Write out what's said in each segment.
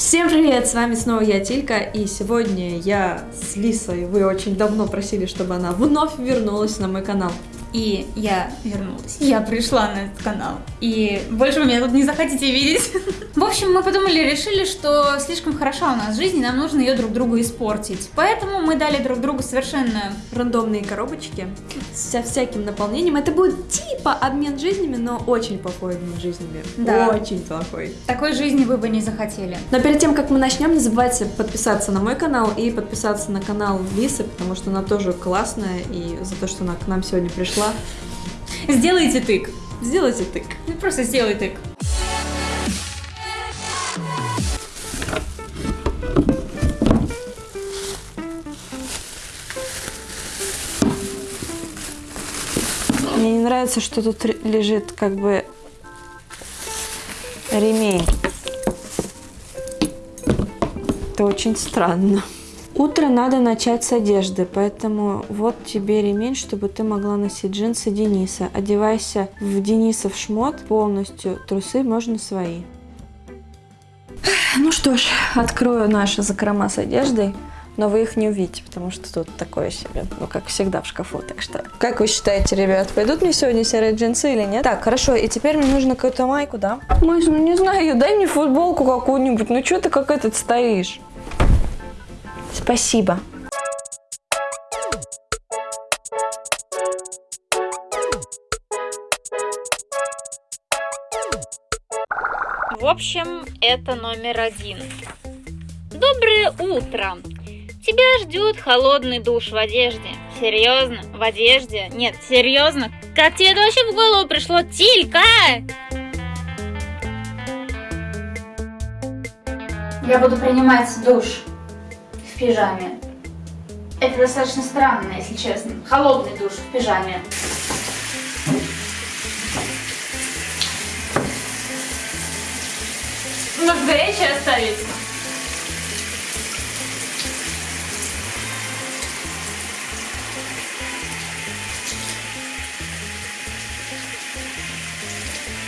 Всем привет, с вами снова я, Тилька, и сегодня я с Лисой, вы очень давно просили, чтобы она вновь вернулась на мой канал. И я вернулась. Я пришла на этот канал. И больше вы меня тут не захотите видеть. В общем, мы подумали, решили, что слишком хороша у нас жизнь, и нам нужно ее друг другу испортить. Поэтому мы дали друг другу совершенно рандомные коробочки со всяким наполнением. Это будет типа обмен жизнями, но очень плохой обмен жизнями. Да. Очень плохой. Такой жизни вы бы не захотели. Но перед тем, как мы начнем, не забывайте подписаться на мой канал и подписаться на канал Лисы, потому что она тоже классная, и за то, что она к нам сегодня пришла пришла. Сделайте тык. Сделайте тык. Ну, просто сделай тык. Мне не нравится, что тут лежит как бы ремень. Это очень странно. Утро надо начать с одежды, поэтому вот тебе ремень, чтобы ты могла носить джинсы Дениса. Одевайся в Денисов шмот полностью, трусы можно свои. Ну что ж, открою наши закрома с одеждой. Но вы их не увидите, потому что тут такое себе, ну, как всегда в шкафу, так что... Как вы считаете, ребят, пойдут мне сегодня серые джинсы или нет? Так, хорошо, и теперь мне нужно какую-то майку, да? Мась, ну не знаю, дай мне футболку какую-нибудь, ну что ты как этот стоишь? Спасибо. В общем, это номер один. Доброе утро. Тебя ждет холодный душ в одежде. Серьезно? В одежде? Нет, серьезно? Как тебе это вообще в голову пришло, Тилька? Я буду принимать душ пижаме. Это достаточно странно, если честно. Холодный душ в пижаме. Может, горячее оставить?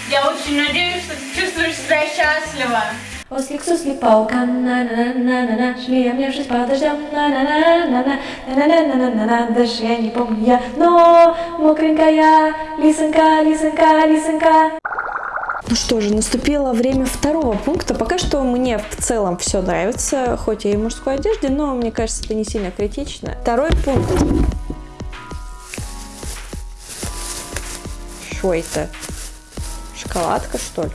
Я очень надеюсь, что ты чувствуешь себя счастливо. Ослик с ослепауком, на-на-на-на-на, шли обнявшись под дождем, на-на-на-на-на-на, Дождь даже я не помню я, но мокренькая, лисонька, лисонька, лисонька. Ну что же, наступило время второго пункта. Пока что мне в целом все нравится, хоть я и в мужской одежде, но мне кажется, это не сильно критично. Второй пункт. Что это? Шоколадка, что ли?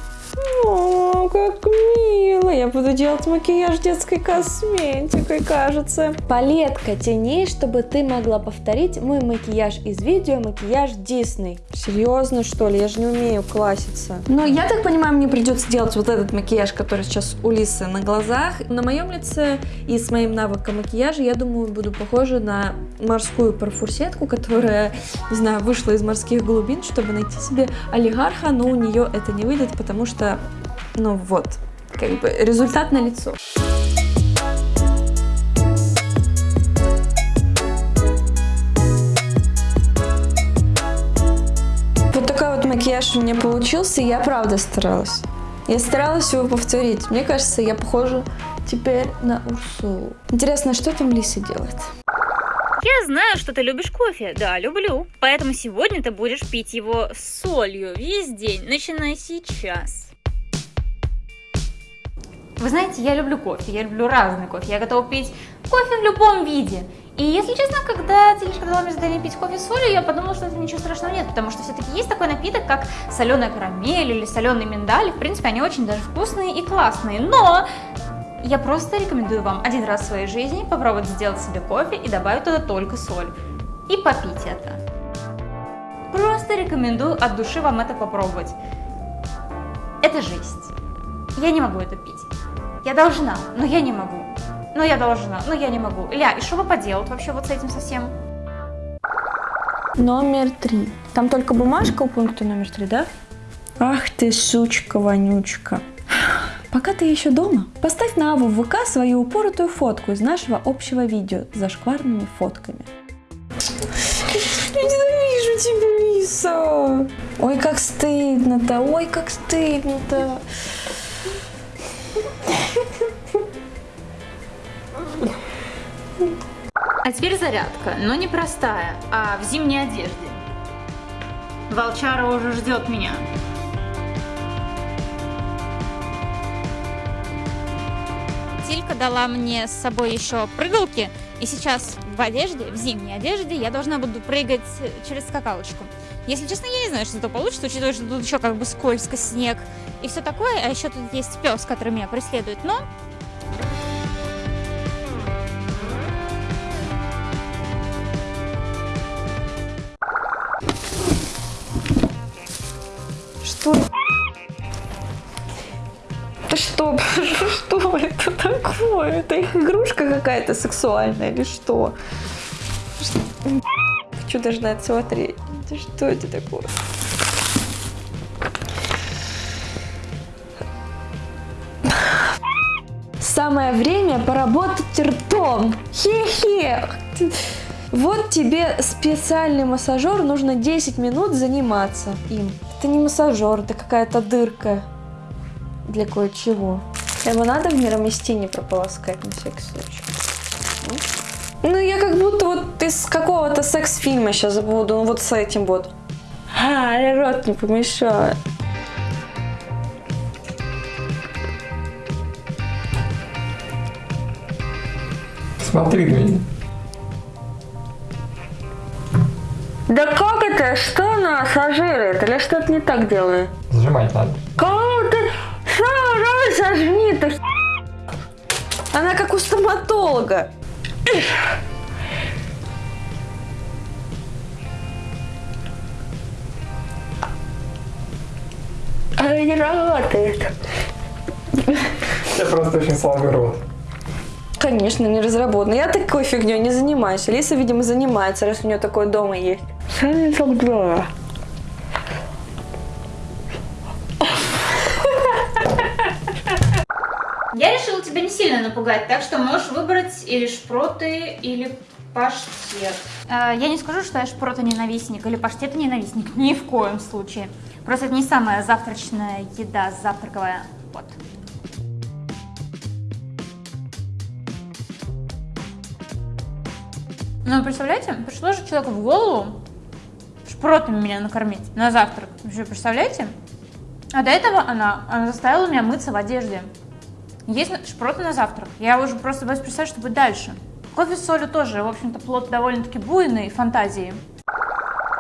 Ну, о, как мило. Я буду делать макияж детской косметикой, кажется. Палетка теней, чтобы ты могла повторить мой макияж из видео, макияж Дисней. Серьезно, что ли? Я же не умею класситься. Но я так понимаю, мне придется делать вот этот макияж, который сейчас у Лисы на глазах. На моем лице и с моим навыком макияжа, я думаю, буду похожа на морскую парфурсетку, которая, не знаю, вышла из морских глубин, чтобы найти себе олигарха, но у нее это не выйдет, потому что ну вот, как бы результат на лицо. Вот такой вот макияж у меня получился, я правда старалась. Я старалась его повторить. Мне кажется, я похожа теперь на Урсулу. Интересно, что там Лиса делает? Я знаю, что ты любишь кофе. Да, люблю. Поэтому сегодня ты будешь пить его солью весь день, начиная сейчас. Вы знаете, я люблю кофе, я люблю разный кофе, я готова пить кофе в любом виде. И если честно, когда Телечка дала мне задание пить кофе с солью, я подумала, что это ничего страшного нет, потому что все-таки есть такой напиток, как соленая карамель или соленый миндаль. В принципе, они очень даже вкусные и классные. Но я просто рекомендую вам один раз в своей жизни попробовать сделать себе кофе и добавить туда только соль. И попить это. Просто рекомендую от души вам это попробовать. Это жесть. Я не могу это пить. Я должна, но я не могу. Но я должна, но я не могу. Ля, и что вы поделать вообще вот с этим совсем? Номер три. Там только бумажка у пункта номер три, да? Ах ты, сучка-вонючка. Пока ты еще дома, поставь на Аву в ВК свою упоротую фотку из нашего общего видео с зашкварными фотками. Я ненавижу тебя, Лиса! Ой, как стыдно-то, ой, как стыдно-то. Теперь зарядка, но не простая, а в зимней одежде. Волчара уже ждет меня. Тилька дала мне с собой еще прыгалки, и сейчас в одежде, в зимней одежде, я должна буду прыгать через скакалочку. Если честно, я не знаю, что это получится, учитывая, что тут еще как бы скользко, снег и все такое, а еще тут есть пес, который меня преследует, но что? Это такое? Это их игрушка какая-то сексуальная или что? Хочу даже на это смотреть. Что это такое? Самое время поработать ртом. Хе-хе. Вот тебе специальный массажер, нужно 10 минут заниматься им. Это не массажер, это какая-то дырка для кое-чего. Его надо в мироместине прополоскать на всякий случай. Ну, я как будто вот из какого-то секс-фильма сейчас буду, ну вот с этим вот. А, рот не помешает. Смотри на меня. Да как это? Что она массажирует? Или что-то не так делаю? Сжимать надо. Кого Она как у стоматолога. Она не работает. Я просто очень слабый рот. Конечно, не разработана. Я такой фигней не занимаюсь. Алиса, видимо, занимается, раз у нее такое дома есть. Что напугать, так что можешь выбрать или шпроты, или паштет. Э, я не скажу, что я шпрота ненавистник или паштет ненавистник, ни в коем случае. Просто это не самая завтрачная еда, завтраковая. Вот. Ну, представляете, пришло же человеку в голову шпротами меня накормить на завтрак. Вообще, представляете? А до этого она, она заставила меня мыться в одежде. Есть шпроты на завтрак. Я уже просто боюсь представить, что будет дальше. Кофе с солью тоже, в общем-то, плод довольно-таки буйной фантазии.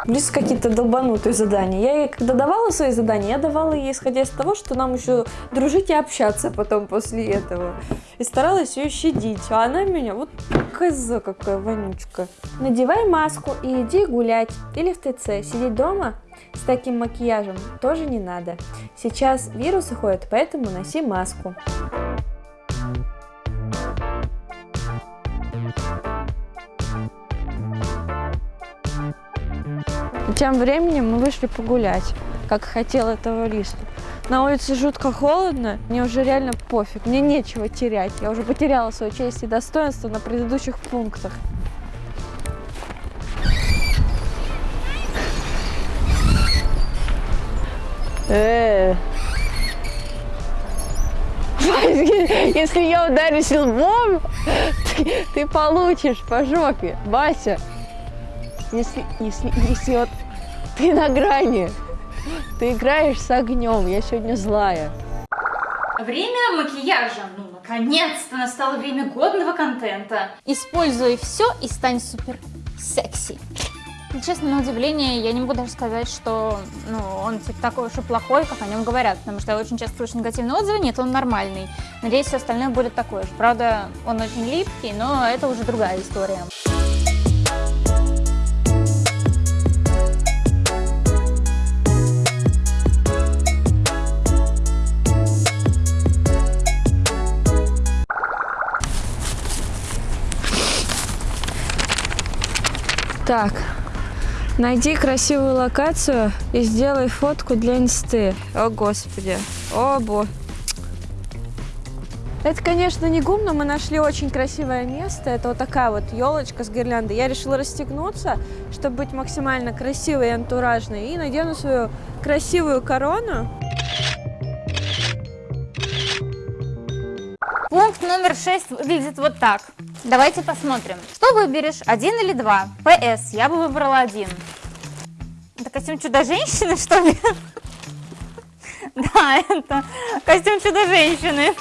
Близ какие-то долбанутые задания. Я ей, когда давала свои задания, я давала ей, исходя из того, что нам еще дружить и общаться потом после этого. И старалась ее щадить. А она меня, вот коза какая вонючка. Надевай маску и иди гулять. Или в ТЦ. Сидеть дома с таким макияжем тоже не надо. Сейчас вирусы ходят, поэтому носи маску. Тем временем мы вышли погулять, как хотел этого Лиса. На улице жутко холодно, мне уже реально пофиг, мне нечего терять. Я уже потеряла свою честь и достоинство на предыдущих пунктах. Э. Если я ударюсь лбом, ты, ты получишь по жопе, Бася. Если, если, если вот ты на грани, ты играешь с огнем, я сегодня злая. Время макияжа. Ну, наконец-то настало время годного контента. Используй все и стань супер секси. Честно, на удивление, я не могу даже сказать, что ну, он типа такой уж и плохой, как о нем говорят, потому что я очень часто слышу негативные отзывы, нет, он нормальный. Надеюсь, все остальное будет такое же. Правда, он очень липкий, но это уже другая история. Так, найди красивую локацию и сделай фотку для инсты. О, господи. О, бо. Это, конечно, не гум, но мы нашли очень красивое место. Это вот такая вот елочка с гирляндой. Я решила расстегнуться, чтобы быть максимально красивой и антуражной. И надену свою красивую корону. Пункт номер шесть выглядит вот так. Давайте посмотрим. Что выберешь, один или два? ПС, я бы выбрала один. Это костюм чудо-женщины, что ли? Да, это костюм чудо-женщины.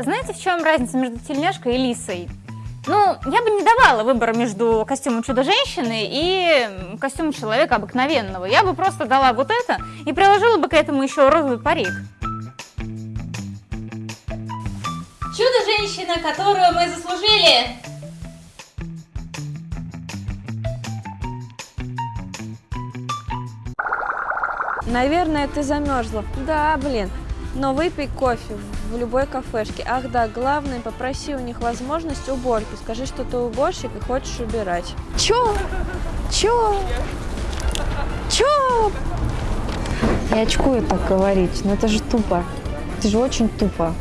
Знаете, в чем разница между тельняшкой и лисой? Ну, я бы не давала выбора между костюмом чудо-женщины и костюмом человека обыкновенного. Я бы просто дала вот это и приложила бы к этому еще розовый парик. Чудо-женщина, которую мы заслужили! Наверное, ты замерзла. Да, блин. Но выпей кофе в любой кафешке. Ах да, главное, попроси у них возможность уборки. Скажи, что ты уборщик и хочешь убирать. Чё? Чё? Чё? Я очкую так говорить, но это же тупо. Это же очень тупо.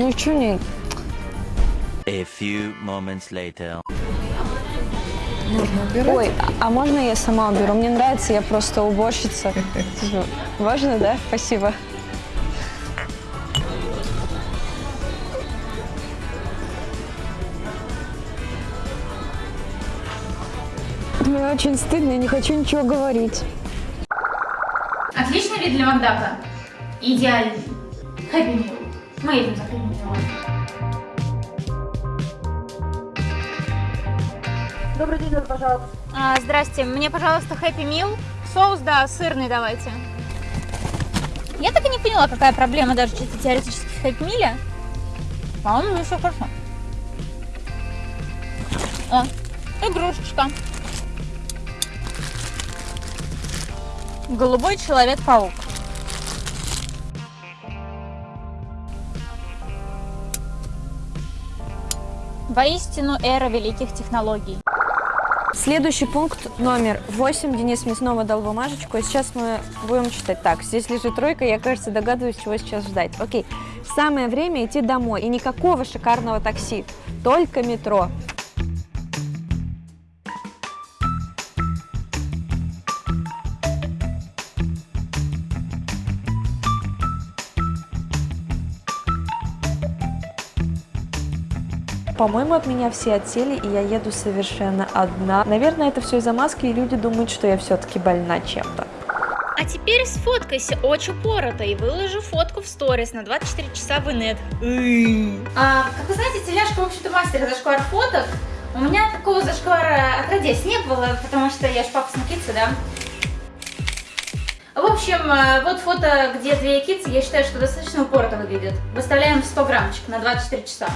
Ну чё не... A few moments later. Ой, а а можно я сама уберу? Мне нравится, я просто уборщица. Важно, да? Спасибо. Мне очень стыдно, я не хочу ничего говорить. Отличный вид для Макдака. Идеальный. Хэппи Мил. Мы едем за Милом. Добрый день, пожалуйста. А, здрасте, мне, пожалуйста, Хэппи Мил. Соус, да, сырный давайте. Я так и не поняла, какая проблема даже чисто теоретически в Хэппи Миле. По-моему, все хорошо. О, игрушечка. Голубой человек-паук. Воистину эра великих технологий. Следующий пункт номер 8. Денис мне снова дал бумажечку. И сейчас мы будем читать. Так, здесь лежит тройка. Я, кажется, догадываюсь, чего сейчас ждать. Окей. Самое время идти домой. И никакого шикарного такси. Только метро. По-моему, от меня все отсели, и я еду совершенно одна. Наверное, это все из-за маски, и люди думают, что я все-таки больна чем-то. А теперь сфоткайся очень упорото и выложи фотку в сторис на 24 часа в инет. А, как вы знаете, теляшка, в общем-то, мастер зашквар фоток. У меня такого зашквара отродясь не было, потому что я ж папа смотрится, да? В общем, э, вот фото, где две кицы, я считаю, что достаточно упорото выглядит. Выставляем в 100 граммчик на 24 часа.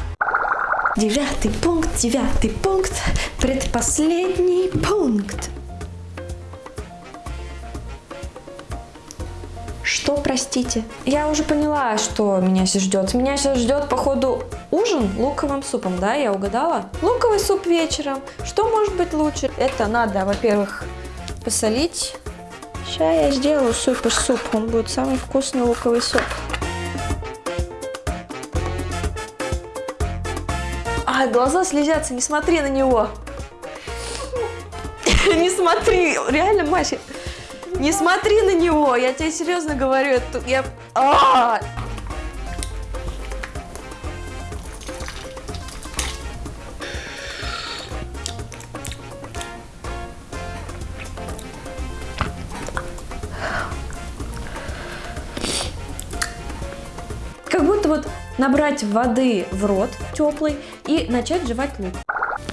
Девятый пункт, девятый пункт, предпоследний пункт. Что, простите? Я уже поняла, что меня сейчас ждет. Меня сейчас ждет, походу, ужин луковым супом, да? Я угадала? Луковый суп вечером. Что может быть лучше? Это надо, во-первых, посолить. Сейчас я сделаю супер суп. Он будет самый вкусный луковый суп. А, глаза слезятся, не смотри на него. Не смотри, реально, Маша, не смотри на него, я тебе серьезно говорю, я... А! Как будто вот набрать воды в рот теплый и начать жевать лук.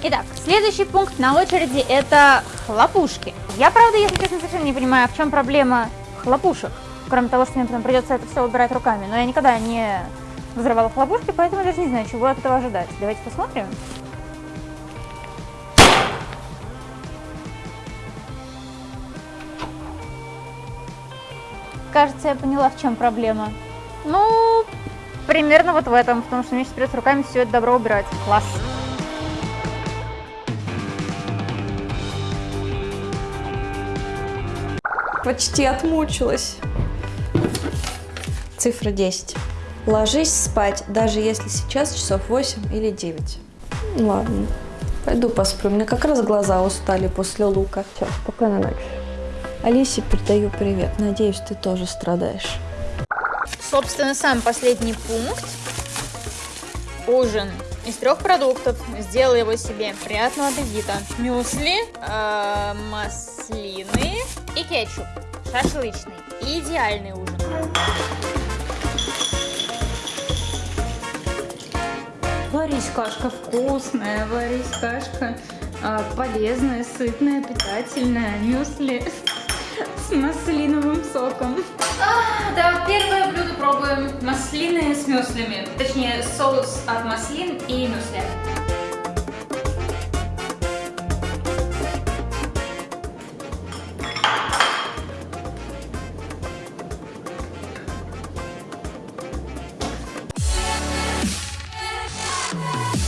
Итак, следующий пункт на очереди это хлопушки. Я, правда, если честно, совершенно не понимаю, в чем проблема хлопушек. Кроме того, что мне потом придется это все убирать руками. Но я никогда не взрывала хлопушки, поэтому даже не знаю, чего от этого ожидать. Давайте посмотрим. Кажется, я поняла, в чем проблема. Ну, примерно вот в этом, потому что мне сейчас придется руками все это добро убирать. Класс. Почти отмучилась. Цифра 10. Ложись спать, даже если сейчас часов 8 или 9. Ладно, пойду посплю. Мне как раз глаза устали после лука. Все, спокойной ночи. Алисе передаю привет. Надеюсь, ты тоже страдаешь. Собственно, сам последний пункт. ужин из трех продуктов. Сделай его себе. Приятного аппетита. Мюсли, э, маслины и кетчуп. Шашлычный. Идеальный ужин. Варись вкусная, варись а, полезная, сытная, питательная. Мюсли с маслиновым соком. А, да, первое блюдо пробуем. Маслины с мюслями. Точнее, соус от маслин и мюсли.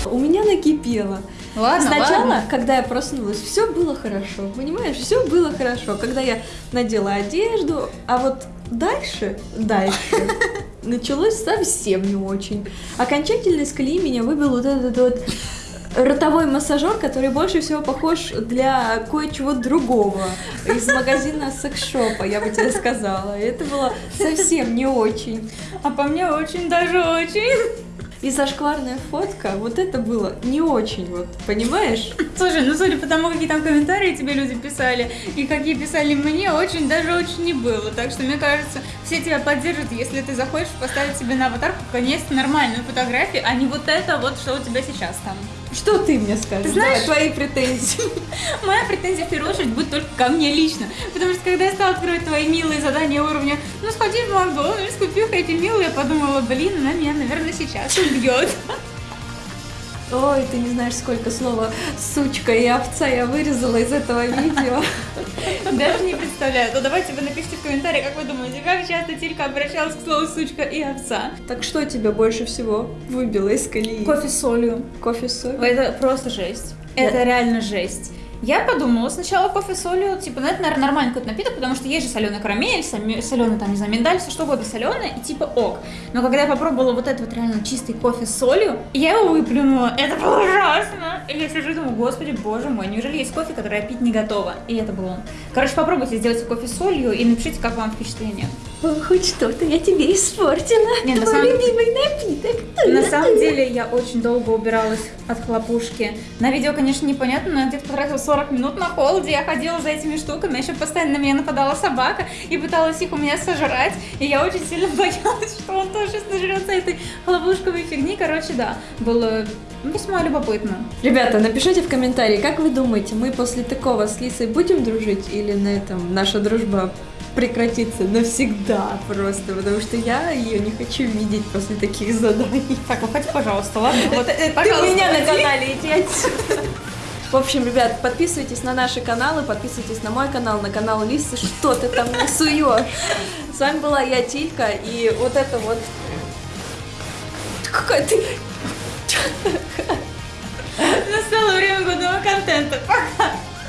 У меня накипело. Ладно, Сначала, ладно. когда я проснулась, все было хорошо, понимаешь? Все было хорошо, когда я надела одежду, а вот дальше, дальше началось совсем не очень. Окончательно из меня выбил вот этот вот ротовой массажер, который больше всего похож для кое-чего другого из магазина секс-шопа, я бы тебе сказала. Это было совсем не очень. А по мне очень даже очень. И зашкварная фотка, вот это было не очень, вот, понимаешь? Слушай, ну судя по тому, какие там комментарии тебе люди писали, и какие писали мне, очень даже очень не было. Так что, мне кажется, все тебя поддержат, если ты захочешь поставить себе на аватарку наконец-то нормальную фотографию, а не вот это вот, что у тебя сейчас там. Что ты мне скажешь? Ты знаешь- Давай, твои претензии. Моя претензия в первую очередь будет только ко мне лично. Потому что когда я стала открывать твои милые задания уровня, ну сходи в Макдональдс, купи эти милые, я подумала, блин, она меня, наверное, сейчас убьет. Ой, ты не знаешь, сколько слова сучка и овца я вырезала из этого видео. Даже не представляю. То давайте вы напишите в комментариях, как вы думаете, как часто Тилька обращалась к слову сучка и овца. Так что тебя больше всего выбило из колеи? Кофе с солью. Кофе с солью? Это просто жесть. Это реально жесть. Я подумала сначала кофе с солью, типа, ну это, наверное, нормальный какой-то напиток, потому что есть же соленая карамель, соленый там, не знаю, миндаль, все что угодно соленое, и типа ок. Но когда я попробовала вот этот вот реально чистый кофе с солью, я его выплюнула. Это было ужасно. И я сижу и думаю, господи, боже мой, неужели есть кофе, который я пить не готова? И это был он. Короче, попробуйте сделать кофе с солью и напишите, как вам впечатление. О, хоть что-то я тебе испортила. Не, на Твой самом- любимый напиток. На самом деле я очень долго убиралась от хлопушки. На видео, конечно, непонятно, но я где-то потратила 40 минут на холоде. Я ходила за этими штуками, еще постоянно на меня нападала собака и пыталась их у меня сожрать. И я очень сильно боялась, что он тоже сейчас нажрется этой хлопушковой фигни. Короче, да, было весьма любопытно. Ребята, напишите в комментарии, как вы думаете, мы после такого с Лисой будем дружить или на этом наша дружба прекратится навсегда просто, потому что я ее не хочу видеть после таких заданий. Так, выходи, пожалуйста, ладно? Вот, Ты меня на канале, иди. В общем, ребят, подписывайтесь на наши каналы, подписывайтесь на мой канал, на канал Лисы, что ты там суешь. С вами была я, Тилька, и вот это вот... Какая ты... Настало время годного контента. Пока!